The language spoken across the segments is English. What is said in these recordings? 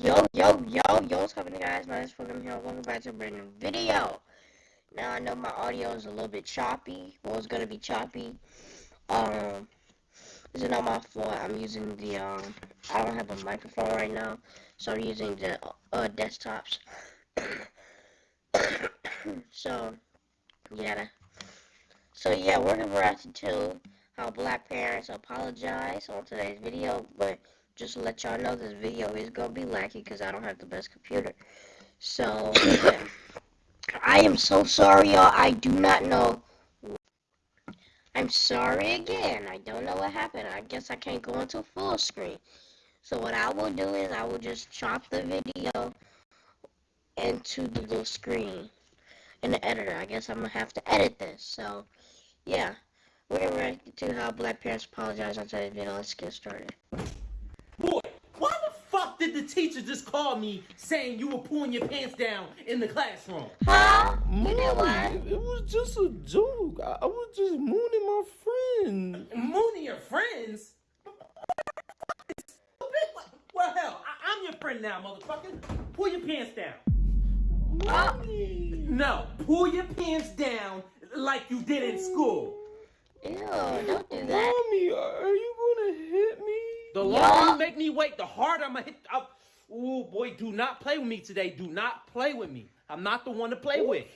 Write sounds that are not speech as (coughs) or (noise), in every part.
Yo, yo, yo, yo, what's happening guys? My name is Fulham here. Welcome back to a brand new video. Now I know my audio is a little bit choppy. Well, it's gonna be choppy. Um, this is not my fault. I'm using the, um, I don't have a microphone right now. So I'm using the, uh, desktops. (coughs) so, yeah. So yeah, we're gonna react to how black parents apologize on today's video, but just to let y'all know this video is gonna be laggy because I don't have the best computer. So yeah. I am so sorry y'all. I do not know. I'm sorry again. I don't know what happened. I guess I can't go into full screen. So what I will do is I will just chop the video into the little screen in the editor. I guess I'm gonna have to edit this. So yeah. We're react to how black parents apologize on today's video. Let's get started. Teacher just called me saying you were pulling your pants down in the classroom? Huh? You did what? It was just a joke. I, I was just mooning my friend. Mooning your friends? Well, hell, I- I'm your friend now, motherfucker. Pull your pants down. Mommy. No, pull your pants down like you did in school. Ew, don't do that. Mommy, are are you gonna hit me? The Yeah. longer you make me wait, the harder I'm gonna hit. I'll, oh boy, do not play with me today. Do not play with me. I'm not the one to play with.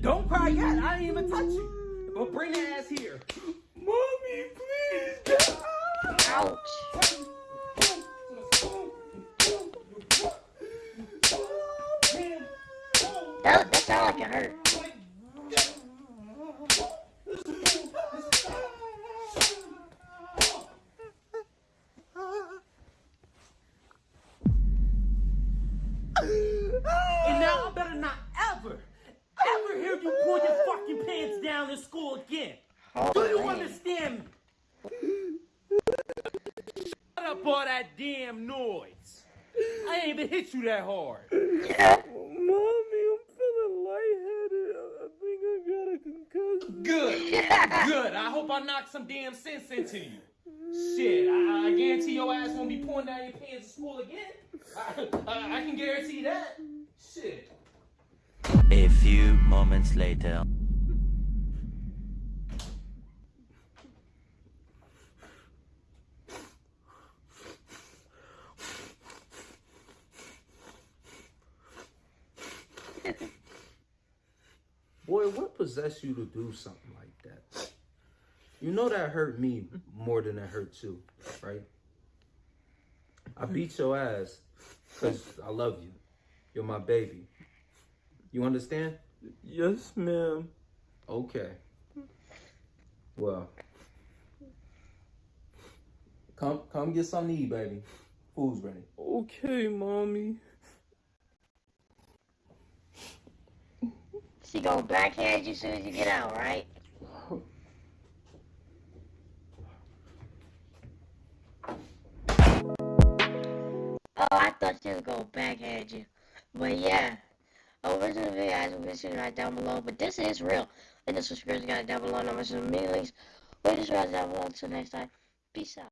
Don't cry yet. I didn't even touch you. But bring the ass here. Mommy, please. Ouch. That, that sound like it hurt. And now I better not ever, ever hear you pull your fucking pants down in school again. Do you oh, understand me? Shut up all that damn noise. I ain't even hit you that hard. Mommy, I'm feeling lightheaded. I, I think I got a concussion. Good. Good. I hope I knocked some damn sense into you. Shit, I, I guarantee your ass won't be pulling down your pants in school again. I, I, I can guarantee that. Shit. A few moments later. Boy, what possessed you to do something like that? You know that hurt me more than it hurt you, right? I beat your ass because I love you. You're my baby. You understand? Yes, ma'am. Okay. Well, come come get something to eat, baby. Food's ready. Okay, mommy. She gonna backhand you as soon as you get out, right? Oh, I thought she was gonna backhand you. But yeah. Oh, where's the video guys? We'll be right down below. But this is real. And the subscription guys down below. And I'm mention the links. We'll just right down below. Until next time. Peace out.